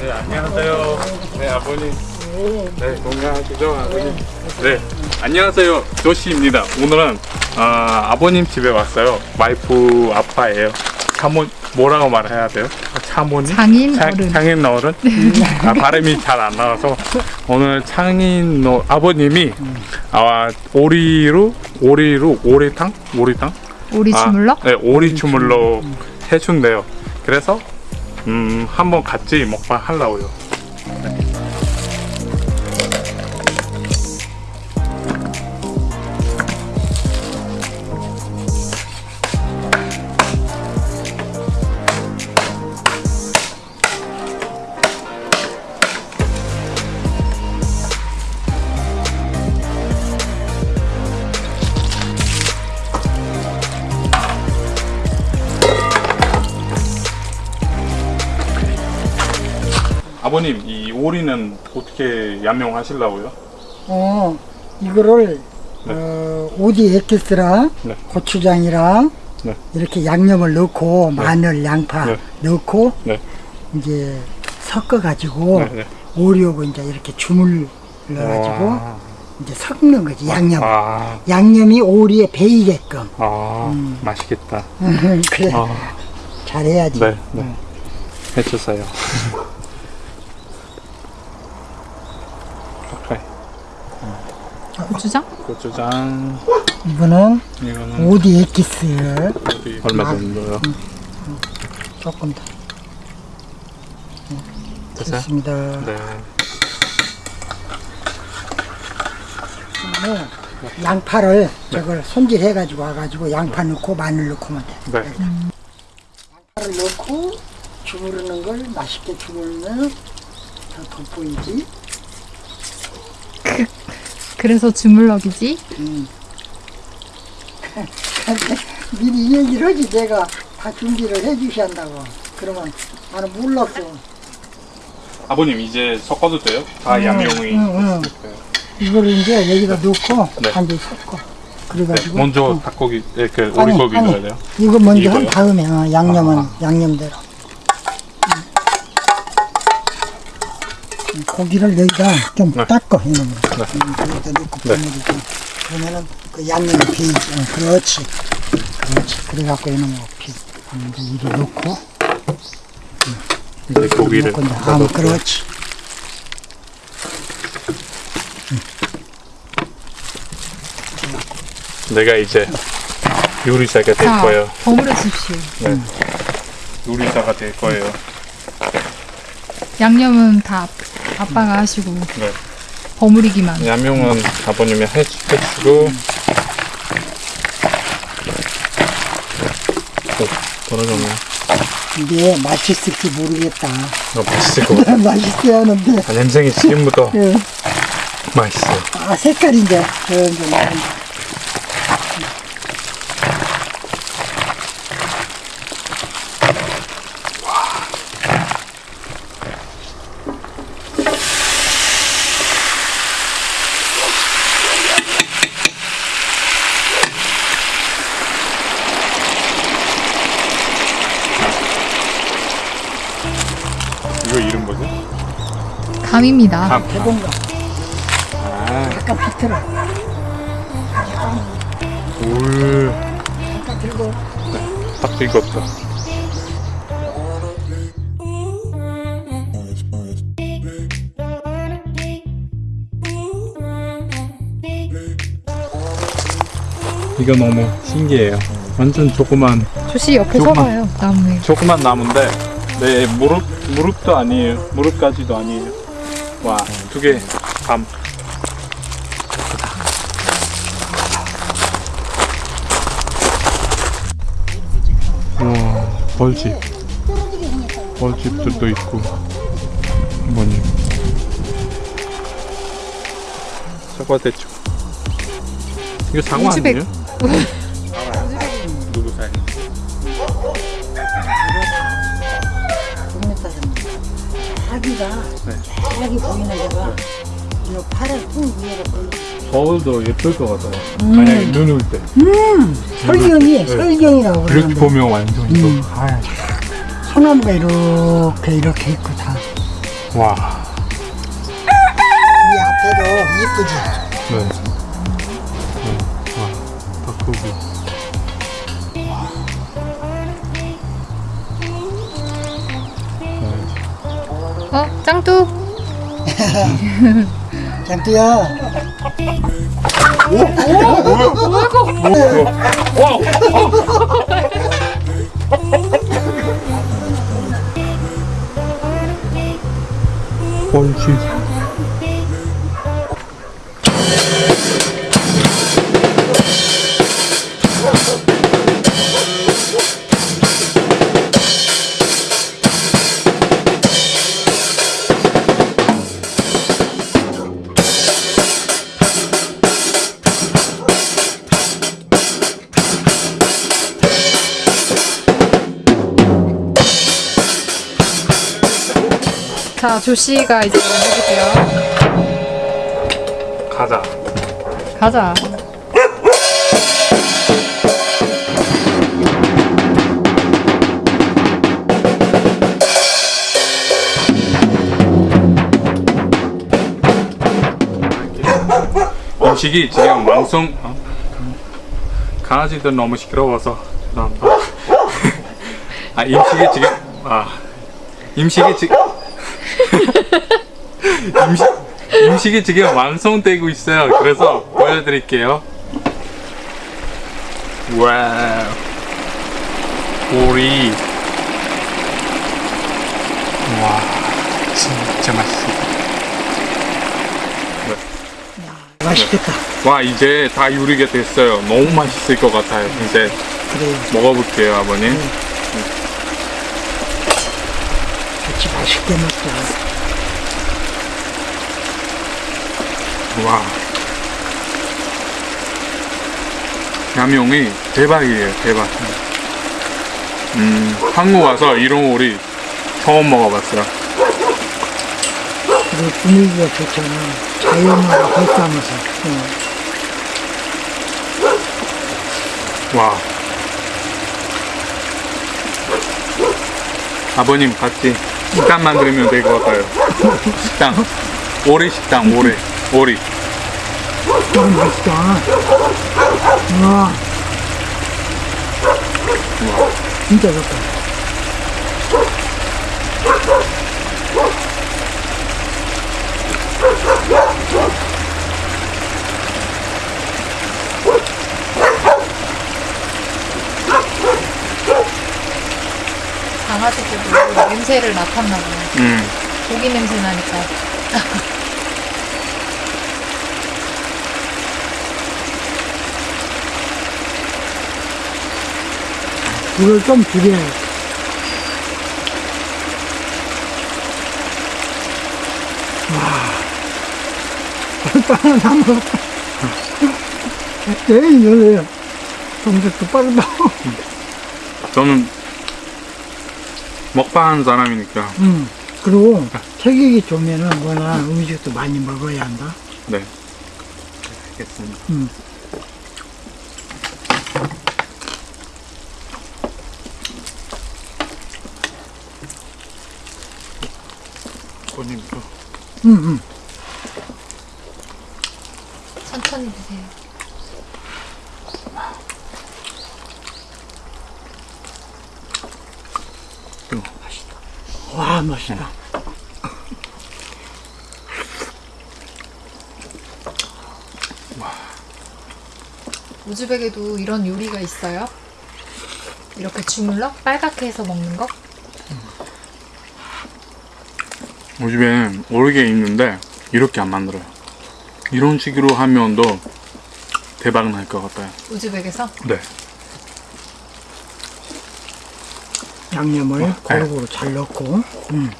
네, 안녕하세요. 네, 아버님. 네, 건강하시죠, 아버님? 네, 안녕하세요. 조시입니다. 오늘은 아, 아버님 집에 왔어요. 와이프 아빠예요. 차모 뭐라고 말해야 돼요? 차모님? 장인 차- 어른. 장인 어른? 아, 발음이 잘 안 나와서 오늘 장인 어, 아버님이 아, 오리로 오리로 오리탕? 오리탕? 우리 주물러? 아, 네, 오리 주물러 해준대요. 그래서 음, 한번 같이 먹방 하려고요. 아버님, 이 오리는 어떻게 양념하시려고요? 어, 이거를 네. 어, 오디 에키스랑 네. 고추장이랑 네. 이렇게 양념을 넣고 마늘, 양파 네. 넣고 네. 이제 섞어 가지고 네, 네. 오리하고 이제 이렇게 주물러 가지고 와. 이제 섞는 거지 양념. 아, 양념이 오리에 배이게끔. 아, 음. 맛있겠다. 그래 아, 잘해야지. 네, 네. 해주세요. 오케이. 고추장? 고추장, 이거는 이거는 오디 에키스 얼마 정도요? 조금 더 됐어요? 됐습니다. 네. 네. 양파를 저걸 손질해 가지고 와가지고 양파 넣고 마늘 넣고만 돼. 네. 양파를 넣고 주무르는 걸 맛있게 주무르면 더 돋보이지. 그래서 주물럭이지? 음. 미리 이 얘기를 하지 내가 다 준비를 해 주신다고. 그러면 나는 몰랐어. 아버님 이제 섞어도 돼요? 다 응, 양념이 응, 응. 이거를 이제 여기다 넣고 네. 한개 섞어. 네, 그래가지고 먼저 어. 닭고기, 이렇게 아니, 오리고기 아니. 넣어야 돼요? 이거 먼저 한 이거요? 다음에 어, 양념은 아. 양념대로. 고기를 여기다 좀 네. 닦아 이놈을. 네. 음, 여기다 넣고 네. 버무리고. 그러면은 그 양념이 배이지. 어, 그렇지. 그렇지. 그래갖고 이놈을 비. 이제 이리 넣고. 이제 고기를 넣고 아. 그렇지. 내가 이제 요리사가 될 자, 거예요. 버무려 주십시오. 네. 요리사가 될 거예요. 양념은 다 아빠가 하시고 네. 버무리기만. 양념은 아버님이 해, 해주고 어, 떨어졌네. 이게 맛있을지 모르겠다. 어, 맛있을 것 같아. 맛있어야 하는데. 아, 냄새가 지금부터 예. 맛있어요. 아, 색깔이 이제 점점 나온다. 감입니다. 감. 대본가 아, 약간 비틀어. 울. 약간 들고. 딱 익었다. 이거 너무 신기해요. 완전 조그만 조씨 옆에 조금만. 서봐요. 나무에. 조그만 나무인데 네 무릎 무릎도 아니에요. 무릎까지도 아니에요. 와 두개 감. 와 벌집 벌집들도 있고 뭐니 사과 대추 이거 우즈벡. 아니에요? 자기가 네. 자기 보이는 데가 이 파란 통 위에가 보이고 거울도 예쁠 것 같아요. 만약에 눈 올 때. 설경이 네. 설경이라고 이렇게 그러는데 보면 완전 이거. 음. 소나무가 이렇게 이렇게 있고 다 와. 이 앞에도 이쁘지? 네. 네. 와, 닭고 어, 짱뚜. 짱띠야. 뻘치. 자, 조씨가 이제 해줄게요. 가자. 가자. 음식이 지금 왕성. 어? 강아지들 너무 시끄러워서. 죄송합니다. 아 음식이 지금 아 음식이 지금 음식 음식이 지금 완성되고 있어요. 그래서 보여드릴게요. 와우. 오리. 와, 진짜 맛있어. 맛있겠다. 와, 이제 다 요리가 됐어요. 너무 맛있을 것 같아요. 이제 그래, 먹어볼게요, 아버님. 같이 맛있게 먹자. 와. 양용이 대박이에요, 대박. 음, 한국 와서 이런 오리 처음 먹어봤어요. 그리고 분위기가 좋잖아. 자연하고 뱃담아서. 어. 와. 아버님 같이 식당 만들면 될 것 같아요. 식당. 오리 식당, 오리. 오리. 너무 맛있다. 와. 진짜 좋다. 강아지들도 냄새를 맡았나 봐요. 음. 고기 냄새 나니까. 불을 좀 줄여야 와. 다 먹었다. 에이, 놀래요. 동작도 빠르다. 저는 먹방하는 사람이니까. 음. 그리고 체격이 좋으면은 뭐나 음식도 많이 먹어야 한다. 네. 알겠습니다. 음. 아버님도. 음, 음. 천천히 드세요. 와, 맛있다. 우즈벡에도 이런 요리가 있어요? 이렇게 주물럭? 빨갛게 해서 먹는 거? 요즘엔 오르게 있는데 이렇게 안 만들어요. 이런 식으로 하면 더 대박 날 것 같아요. 우즈벡에서? 네. 양념을 네. 고루고루 잘 넣고, 음.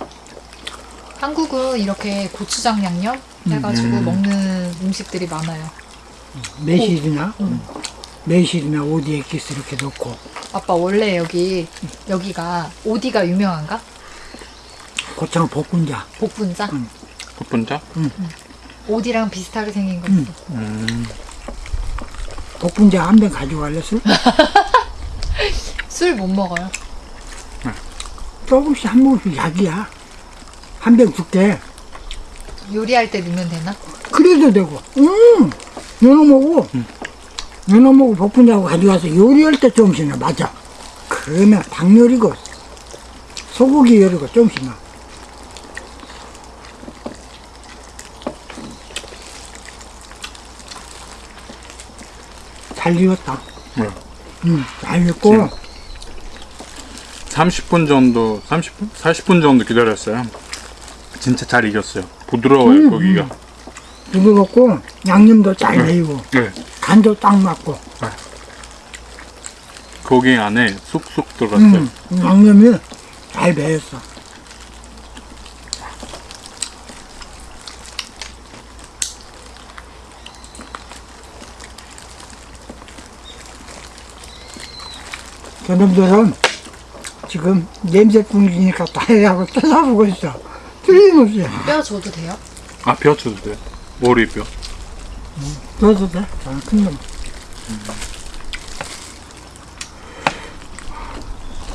한국은 이렇게 고추장 양념 해가지고 음. 먹는 음식들이 많아요. 매실이나, 매실이나 오디 엑기스 이렇게 넣고, 아빠 원래 여기 여기가 오디가 유명한가? 고창 볶은자. 복분자? 첫 오디랑 비슷하게 생긴 거 음. 있어. 음. 볶은자 한 병 가져갈래, 술? 술 못 먹어요. 조금씩 한 모금씩 약이야. 한 병 줄게. 요리할 때 넣으면 되나? 그래도 되고. 음, 연어 먹고, 연어 먹고 복분자하고 가져와서 요리할 때 조금씩 나 맞아. 그러면 닭 요리고, 소고기 요리고 조금씩 나. 잘 익었다. 네. 음, 잘 익고, 30분 정도, 30분? 40분 정도 기다렸어요. 진짜 잘 익었어요. 부드러워요, 고기가. 부드럽고, 양념도 잘 배이고, 네. 간도 딱 맞고, 고기 안에 쑥쑥 들어갔어요. 음, 양념이 잘 배였어. 저놈들은 지금 냄새 풍기니까 다해하고 쳐다보고 있어. 틀림없이. 뼈 줘도 돼요? 아, 뼈 쳐도 돼요. 머리 뼈. 넣어도 돼? 아, 큰 놈.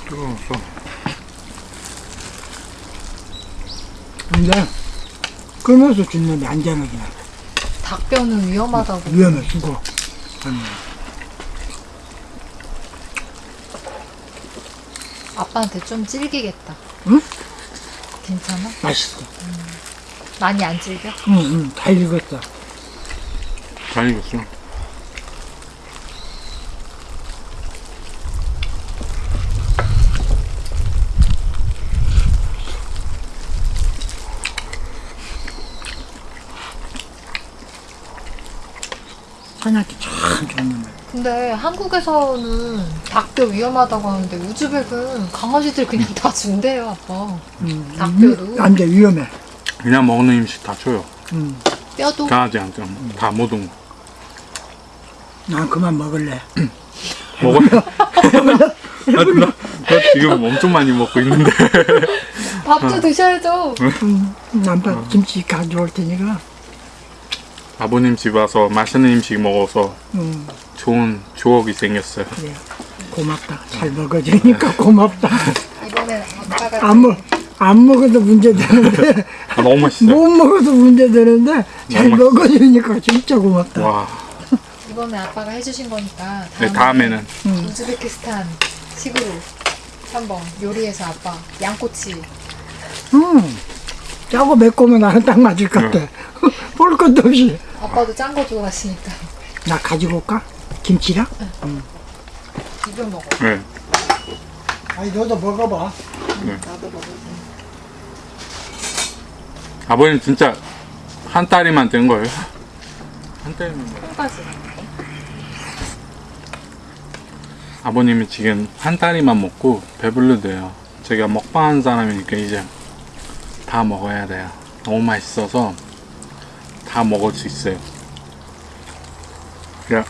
뜨거워서. 근데 끊어서 준 놈이 안전하긴 해. 닭뼈는 위험하다고. 위험해, 죽어. 아 빠한테 좀 질기겠다. 응? 괜찮아? 맛있어. 많이 안 질겨? 응, 응, 잘 익었어. 잘 익었어요. 한약이 참 놈이야. 근데 한국에서는 닭뼈 위험하다고 하는데 우즈벡은 강아지들 그냥 다 준대요, 아빠. 음, 닭뼈도. 위- 안 돼, 위험해. 그냥 먹는 음식 다 줘요. 음, 뼈도 강아지한테. 다 모든 거. 난 그만 먹을래. 먹어요? 나, 나, 나 지금 엄청 많이 먹고 있는데. 밥도 드셔야죠. 음, 남편 김치 가져올 테니까. 아버님 집 와서 맛있는 음식 먹어서 음, 좋은 추억이 생겼어요. 그래. 고맙다. 잘 먹어주니까 고맙다. 이번엔 아빠가 안 먹, 안 먹어도 문제 되는데, 아, 너무 맛있어요. 못 먹어도 문제 되는데, 잘 너무 먹어주니까 진짜 고맙다. 와, 이번에 아빠가 해주신 거니까 네, 다음에는 우즈베키스탄 식으로 한번 요리해서 아빠 양꼬치 음, 짜고 매콤한 나는 딱 맞을 것 같아. 볼 것도 없이. 아빠도 짠 거 좋아하시니까 나 가지고 올까? 김치랑? 비벼 먹어. 네. 아니, 너도 먹어봐. 나도 먹어. 아버님 진짜 한 다리만 된 거예요. 한 다리만. 먹어요. 한 가지. 아버님이 지금 한 다리만 먹고 배불러대요. 제가 먹방한 사람이니까 이제 다 먹어야 돼요. 너무 맛있어서 다 먹을 수 있어요. 야.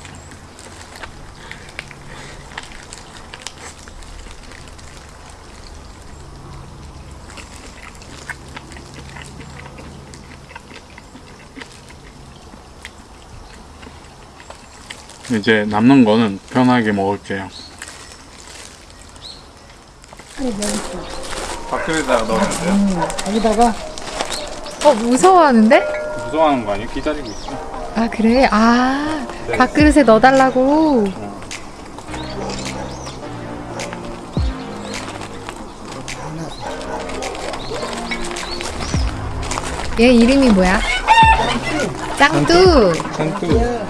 이제 남는 거는 편하게 먹을게요. 밥그릇에다가 넣으면 돼요? 여기다가 어 무서워하는데? 무서워하는 거 아니에요? 기다리고 있어. 아 그래? 아 밥그릇에 넣어달라고. 얘 이름이 뭐야? 짱뚜. 산뚜.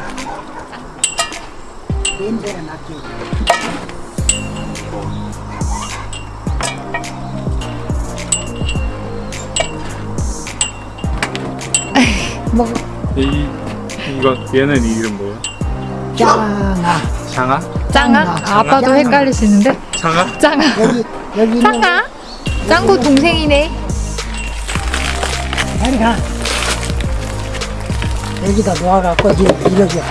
냄새가 났지. 먹어. 이 이거 얘는 이름 뭐예요? 짱아. 장아? 짱아? 아, 아빠도 헷갈리시는데? 장아? 짱아. 여기, 여기 짱아? 짱구 동생이네. 빨리 가. 여기다 놓아갖고 이렇게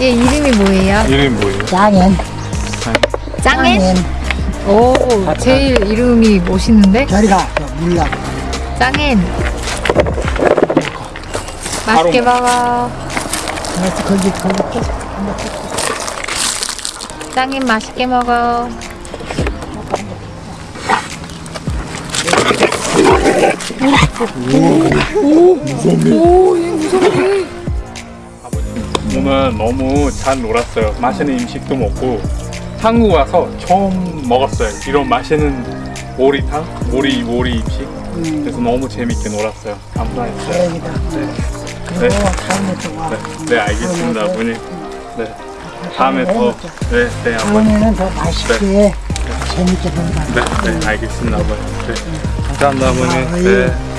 얘 이름이 뭐예요? 이름 뭐예요? 짱엔 짱엔? 오, 제일 이름이 멋있는데? 저리가 물라 짱엔. 맛있게 먹어. 그래서 거기 거기 또 짱엔 맛있게 먹어. 오 늘 너무 잘 놀았어요. 맛있는 음식도 먹고 한국 와서 처음 먹었어요. 이런 맛있는 오리탕, 오리 오리 음식. 그래서 너무 재밌게 놀았어요. 감사했어요. 다행이다. 그리고 다음에 또 와. 네, 네 알겠습니다, 아버님. 네, 다음에 더, 네, 네. 다음에는 더 맛있게 재밌게 놀자. 네, 네, 알겠습니다, 아버님. 네, 감사합니다, 아버님. 네.